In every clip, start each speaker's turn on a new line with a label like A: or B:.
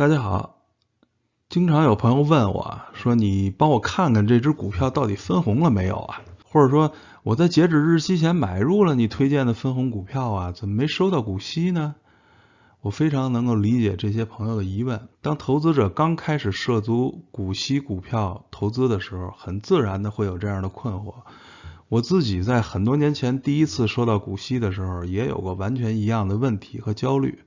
A: 大家好，经常有朋友问我说：“你帮我看看这只股票到底分红了没有啊？”或者说我在截止日期前买入了你推荐的分红股票啊，怎么没收到股息呢？我非常能够理解这些朋友的疑问。当投资者刚开始涉足股息股票投资的时候，很自然的会有这样的困惑。我自己在很多年前第一次收到股息的时候，也有过完全一样的问题和焦虑。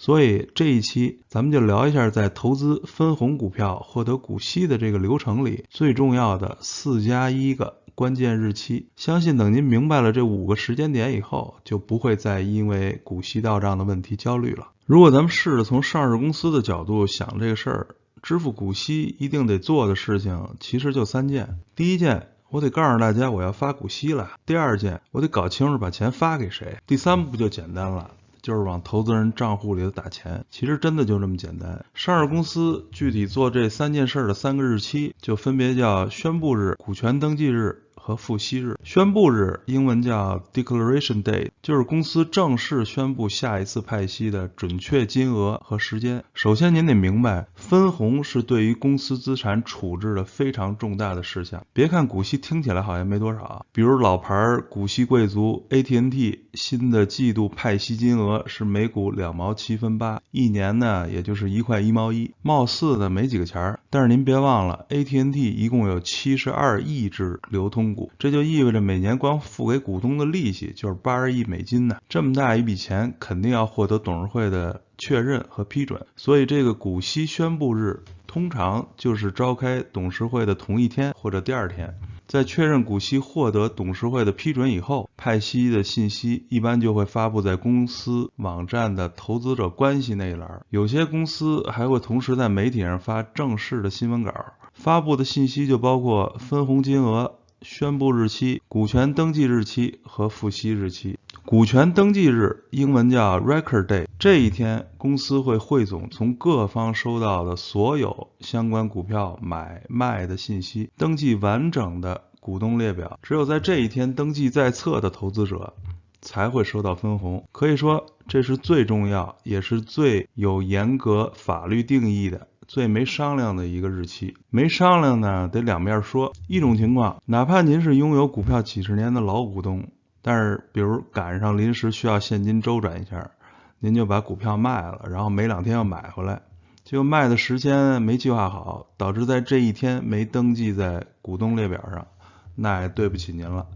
A: 所以这一期咱们就聊一下，在投资分红股票获得股息的这个流程里，最重要的四加一个关键日期。相信等您明白了这五个时间点以后，就不会再因为股息到账的问题焦虑了。如果咱们试着从上市公司的角度想这个事儿，支付股息一定得做的事情其实就三件：第一件，我得告诉大家我要发股息了；第二件，我得搞清楚把钱发给谁；第三步就简单了。就是往投资人账户里头打钱，其实真的就这么简单。上市公司具体做这三件事的三个日期，就分别叫宣布日、股权登记日。和付息日，宣布日英文叫 Declaration Day，就是公司正式宣布下一次派息的准确金额和时间。首先您得明白，分红是对于公司资产处置的非常重大的事项。别看股息听起来好像没多少，比如老牌股息贵族 AT&T 新的季度派息金额是每股两毛七分八，一年呢也就是一块一毛一，貌似呢没几个钱儿。但是您别忘了，AT&T 一共有七十二亿只流通。股，这就意味着每年光付给股东的利息就是八十亿美金呢，这么大一笔钱，肯定要获得董事会的确认和批准。所以这个股息宣布日通常就是召开董事会的同一天或者第二天。在确认股息获得董事会的批准以后，派息的信息一般就会发布在公司网站的投资者关系那一栏。有些公司还会同时在媒体上发正式的新闻稿，发布的信息就包括分红金额。宣布日期、股权登记日期和付息日期。股权登记日英文叫 Record Day，这一天公司会汇总从各方收到的所有相关股票买卖的信息，登记完整的股东列表。只有在这一天登记在册的投资者才会收到分红。可以说，这是最重要，也是最有严格法律定义的。最没商量的一个日期，没商量呢，得两面说。一种情况，哪怕您是拥有股票几十年的老股东，但是比如赶上临时需要现金周转一下，您就把股票卖了，然后没两天要买回来，结果卖的时间没计划好，导致在这一天没登记在股东列表上，那也对不起您了，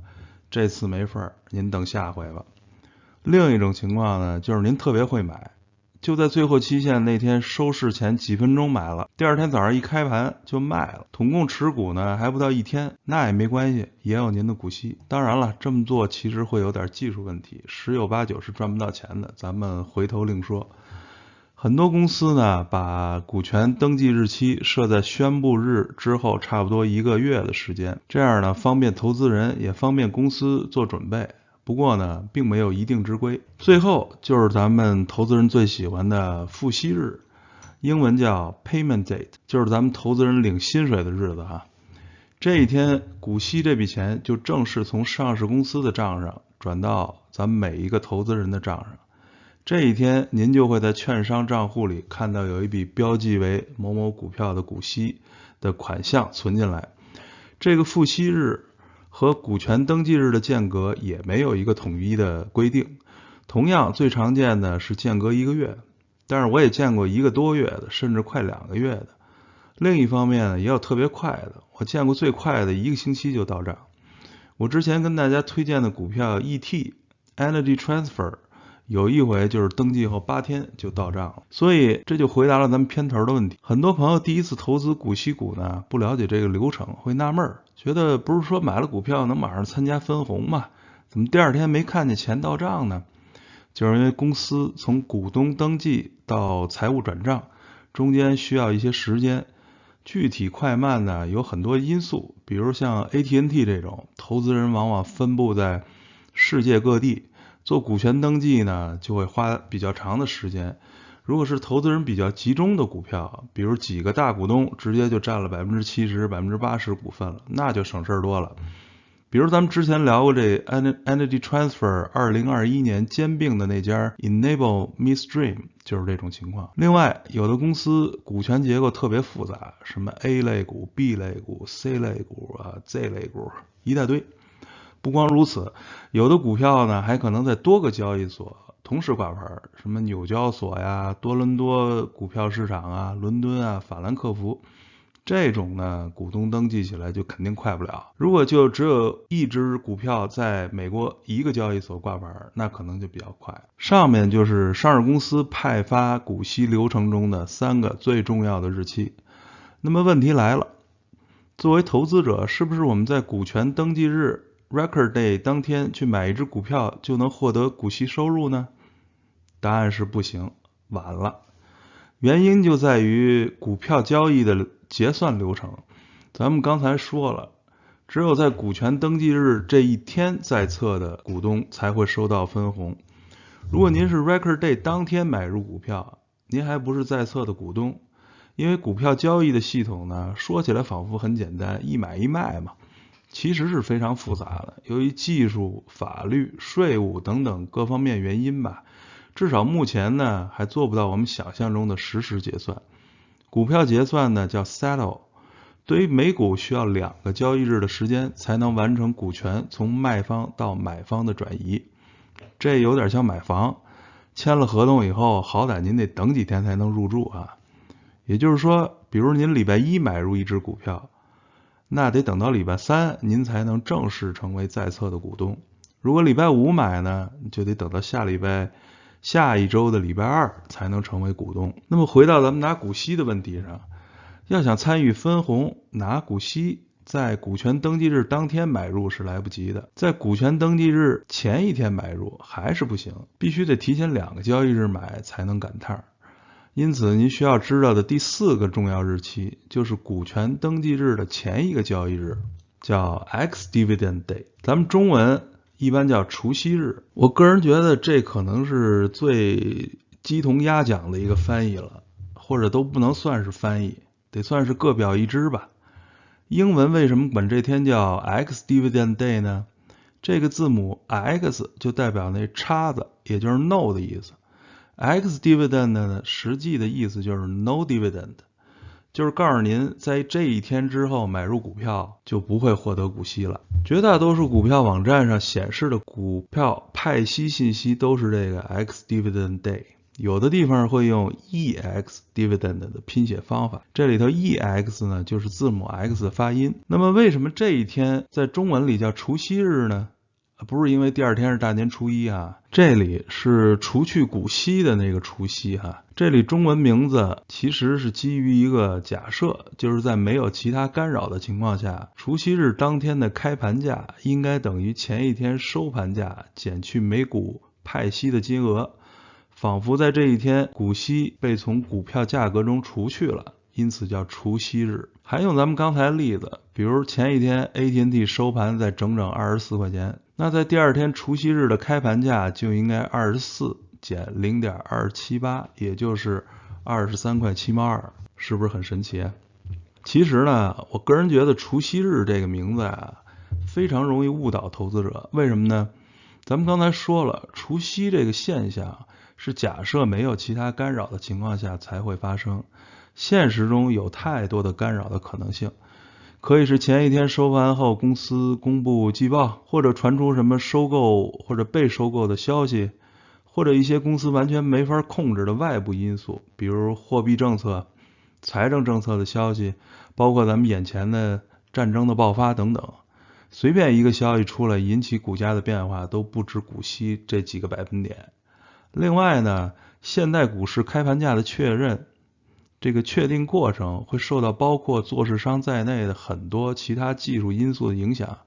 A: 这次没份儿，您等下回吧。另一种情况呢，就是您特别会买。就在最后期限那天收市前几分钟买了，第二天早上一开盘就卖了，统共持股呢还不到一天，那也没关系，也有您的股息。当然了，这么做其实会有点技术问题，十有八九是赚不到钱的，咱们回头另说。很多公司呢把股权登记日期设在宣布日之后差不多一个月的时间，这样呢方便投资人也方便公司做准备。不过呢，并没有一定之规。最后就是咱们投资人最喜欢的付息日，英文叫 payment date，就是咱们投资人领薪水的日子哈。这一天，股息这笔钱就正式从上市公司的账上转到咱们每一个投资人的账上。这一天，您就会在券商账户里看到有一笔标记为某某股票的股息的款项存进来。这个付息日。和股权登记日的间隔也没有一个统一的规定，同样最常见的是间隔一个月，但是我也见过一个多月的，甚至快两个月的。另一方面呢，也有特别快的，我见过最快的一个星期就到账。我之前跟大家推荐的股票 ET Energy Transfer。有一回就是登记后八天就到账了，所以这就回答了咱们片头的问题。很多朋友第一次投资股息股呢，不了解这个流程，会纳闷，觉得不是说买了股票能马上参加分红吗？怎么第二天没看见钱到账呢？就是因为公司从股东登记到财务转账中间需要一些时间，具体快慢呢有很多因素，比如像 AT&T 这种投资人往往分布在世界各地。做股权登记呢，就会花比较长的时间。如果是投资人比较集中的股票，比如几个大股东直接就占了百分之七十、百分之八十股份了，那就省事儿多了。比如咱们之前聊过这 Energy Transfer 二零二一年兼并的那家 Enable Midstream 就是这种情况。另外，有的公司股权结构特别复杂，什么 A 类股、B 类股、C 类股啊、Z 类股一大堆。不光如此，有的股票呢还可能在多个交易所同时挂牌，什么纽交所呀、多伦多股票市场啊、伦敦啊、法兰克福。这种呢，股东登记起来就肯定快不了。如果就只有一只股票在美国一个交易所挂牌，那可能就比较快。上面就是上市公司派发股息流程中的三个最重要的日期。那么问题来了，作为投资者，是不是我们在股权登记日 （Record Day） 当天去买一只股票就能获得股息收入呢？答案是不行，晚了。原因就在于股票交易的。结算流程，咱们刚才说了，只有在股权登记日这一天在册的股东才会收到分红。如果您是 Record Day 当天买入股票，您还不是在册的股东，因为股票交易的系统呢，说起来仿佛很简单，一买一卖嘛，其实是非常复杂的。由于技术、法律、税务等等各方面原因吧，至少目前呢，还做不到我们想象中的实时结算。股票结算呢叫 settle，对于每股需要两个交易日的时间才能完成股权从卖方到买方的转移，这有点像买房，签了合同以后，好歹您得等几天才能入住啊。也就是说，比如您礼拜一买入一只股票，那得等到礼拜三您才能正式成为在册的股东。如果礼拜五买呢，就得等到下礼拜。下一周的礼拜二才能成为股东。那么回到咱们拿股息的问题上，要想参与分红拿股息，在股权登记日当天买入是来不及的，在股权登记日前一天买入还是不行，必须得提前两个交易日买才能赶趟。因此，您需要知道的第四个重要日期就是股权登记日的前一个交易日，叫 X Dividend Day。咱们中文。一般叫除夕日，我个人觉得这可能是最鸡同鸭讲的一个翻译了，或者都不能算是翻译，得算是各表一枝吧。英文为什么管这天叫 X Dividend Day 呢？这个字母 X 就代表那叉子，也就是 No 的意思。X Dividend 呢，实际的意思就是 No Dividend。就是告诉您，在这一天之后买入股票就不会获得股息了。绝大多数股票网站上显示的股票派息信息都是这个 X Dividend Day，有的地方会用 EX Dividend 的拼写方法，这里头 EX 呢就是字母 X 的发音。那么为什么这一天在中文里叫除夕日呢？不是因为第二天是大年初一啊，这里是除去股息的那个除夕哈。这里中文名字其实是基于一个假设，就是在没有其他干扰的情况下，除夕日当天的开盘价应该等于前一天收盘价减去每股派息的金额，仿佛在这一天股息被从股票价格中除去了，因此叫除夕日。还用咱们刚才例子，比如前一天 AT&T 收盘在整整二十四块钱。那在第二天除夕日的开盘价就应该二十四减零点二七八，也就是二十三块七毛二，是不是很神奇？其实呢，我个人觉得除夕日这个名字啊，非常容易误导投资者。为什么呢？咱们刚才说了，除夕这个现象是假设没有其他干扰的情况下才会发生，现实中有太多的干扰的可能性。可以是前一天收盘后公司公布季报，或者传出什么收购或者被收购的消息，或者一些公司完全没法控制的外部因素，比如货币政策、财政政策的消息，包括咱们眼前的战争的爆发等等。随便一个消息出来，引起股价的变化都不止股息这几个百分点。另外呢，现代股市开盘价的确认。这个确定过程会受到包括做市商在内的很多其他技术因素的影响，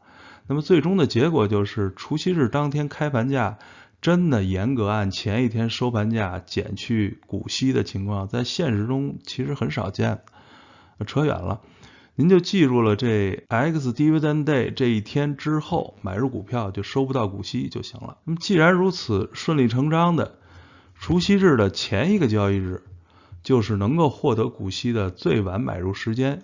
A: 那么最终的结果就是除夕日当天开盘价真的严格按前一天收盘价减去股息的情况，在现实中其实很少见。扯远了，您就记住了这 X Dividend Day 这一天之后买入股票就收不到股息就行了。那么既然如此，顺理成章的，除夕日的前一个交易日。就是能够获得股息的最晚买入时间，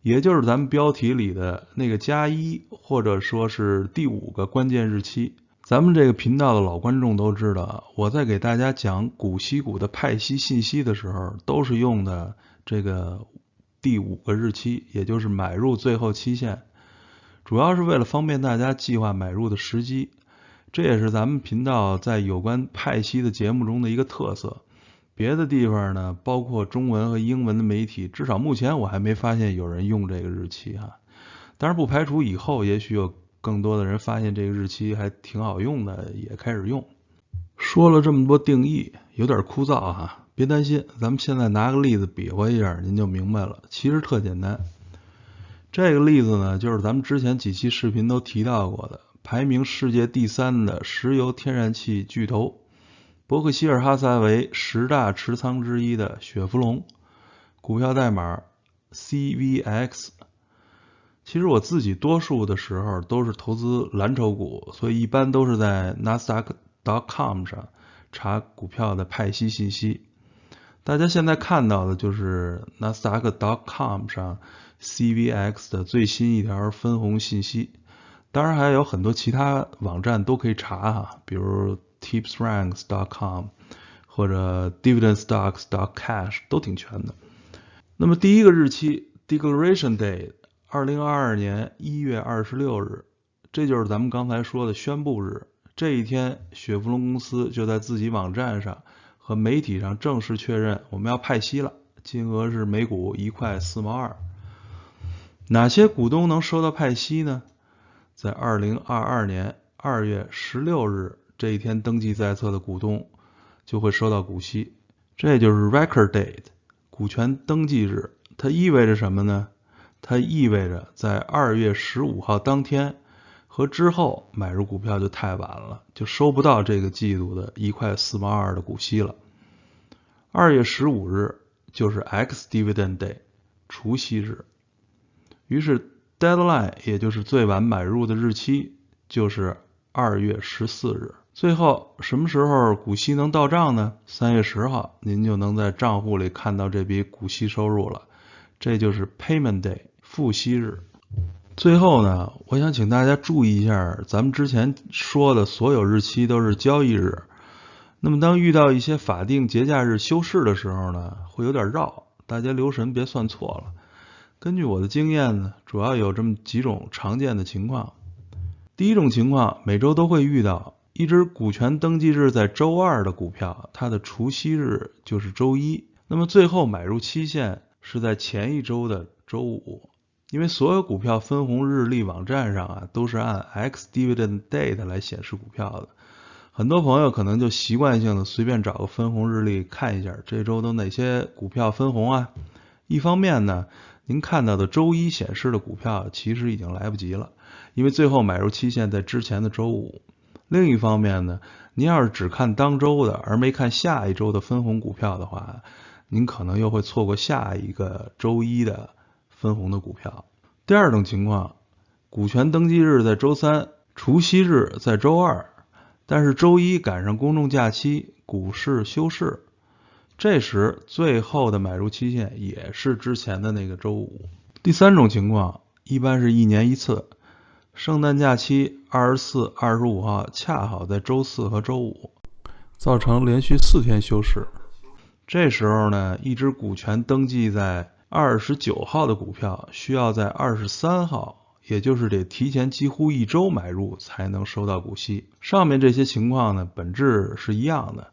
A: 也就是咱们标题里的那个加一，或者说是第五个关键日期。咱们这个频道的老观众都知道，我在给大家讲股息股的派息信息的时候，都是用的这个第五个日期，也就是买入最后期限，主要是为了方便大家计划买入的时机。这也是咱们频道在有关派息的节目中的一个特色。别的地方呢，包括中文和英文的媒体，至少目前我还没发现有人用这个日期哈。当然不排除以后也许有更多的人发现这个日期还挺好用的，也开始用。说了这么多定义，有点枯燥哈，别担心，咱们现在拿个例子比划一下，您就明白了。其实特简单，这个例子呢，就是咱们之前几期视频都提到过的，排名世界第三的石油天然气巨头。伯克希尔哈撒韦十大持仓之一的雪佛龙，股票代码 CVX。其实我自己多数的时候都是投资蓝筹股，所以一般都是在 Nasdaq.com 上查股票的派息信息。大家现在看到的就是 Nasdaq.com 上 CVX 的最新一条分红信息。当然还有很多其他网站都可以查哈，比如。Tipsranks.com 或者 DividendStocks.cash 都挺全的。那么第一个日期 Declaration Day，二零二二年一月二十六日，这就是咱们刚才说的宣布日。这一天，雪佛龙公司就在自己网站上和媒体上正式确认我们要派息了，金额是每股一块四毛二。哪些股东能收到派息呢？在二零二二年二月十六日。这一天登记在册的股东就会收到股息，这就是 Record Date，股权登记日。它意味着什么呢？它意味着在二月十五号当天和之后买入股票就太晚了，就收不到这个季度的一块四毛二的股息了。二月十五日就是 X Dividend Day，除息日。于是 Deadline，也就是最晚买入的日期，就是二月十四日。最后什么时候股息能到账呢？三月十号，您就能在账户里看到这笔股息收入了。这就是 Payment Day，付息日。最后呢，我想请大家注意一下，咱们之前说的所有日期都是交易日。那么当遇到一些法定节假日休市的时候呢，会有点绕，大家留神别算错了。根据我的经验呢，主要有这么几种常见的情况。第一种情况，每周都会遇到。一只股权登记日在周二的股票，它的除息日就是周一。那么最后买入期限是在前一周的周五。因为所有股票分红日历网站上啊，都是按 X Dividend Date 来显示股票的。很多朋友可能就习惯性的随便找个分红日历看一下，这周都哪些股票分红啊？一方面呢，您看到的周一显示的股票其实已经来不及了，因为最后买入期限在之前的周五。另一方面呢，您要是只看当周的，而没看下一周的分红股票的话，您可能又会错过下一个周一的分红的股票。第二种情况，股权登记日在周三，除息日在周二，但是周一赶上公众假期，股市休市，这时最后的买入期限也是之前的那个周五。第三种情况，一般是一年一次。圣诞假期二十四、二十五号恰好在周四和周五，造成连续四天休市。这时候呢，一只股权登记在二十九号的股票，需要在二十三号，也就是得提前几乎一周买入才能收到股息。上面这些情况呢，本质是一样的，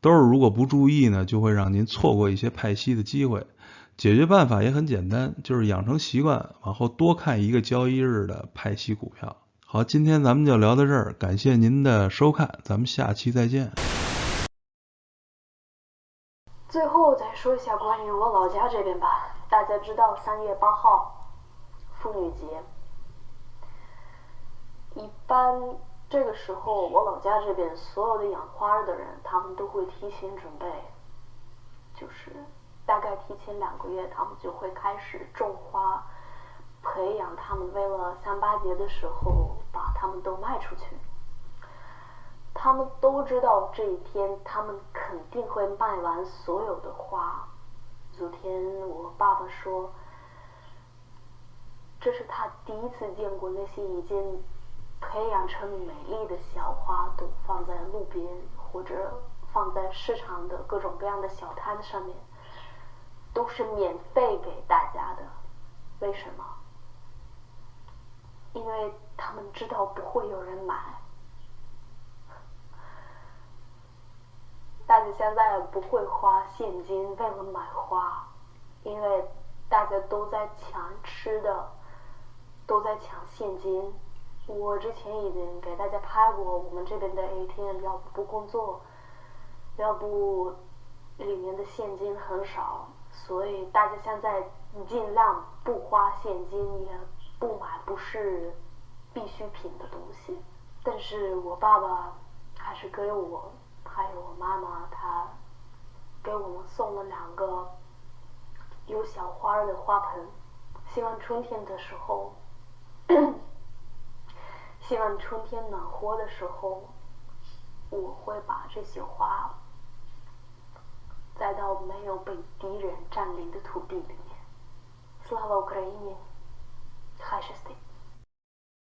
A: 都是如果不注意呢，就会让您错过一些派息的机会。解决办法也很简单，就是养成习惯，往后多看一个交易日的派息股票。好，今天咱们就聊到这儿，感谢您的收看，咱们下期再见。
B: 最后再说一下关于我老家这边吧，大家知道三月八号妇女节，一般这个时候我老家这边所有的养花的人，他们都会提前准备，就是。大概提前两个月，他们就会开始种花，培养他们，为了三八节的时候把它们都卖出去。他们都知道这一天，他们肯定会卖完所有的花。昨天我爸爸说，这是他第一次见过那些已经培养成美丽的小花朵放在路边或者放在市场的各种各样的小摊上面，都是免费给大家的。为什么？因为他们知道不会有人买。大家现在不会花现金为了买花，因为大家都在抢吃的，都在抢现金。我之前已经给大家拍过我们这边的 ATM，要不不工作，要不里面的现金很少，所以大家现在尽量不花现金，也不买不是必需品的东西。但是我爸爸还是给我。还有我妈妈，她给我们送了两个有小花的花盆，希望春天的时候，希望春天暖和的时候，我会把这些花栽到没有被敌人占领的土地里面。Слава Україні! Хай щастить!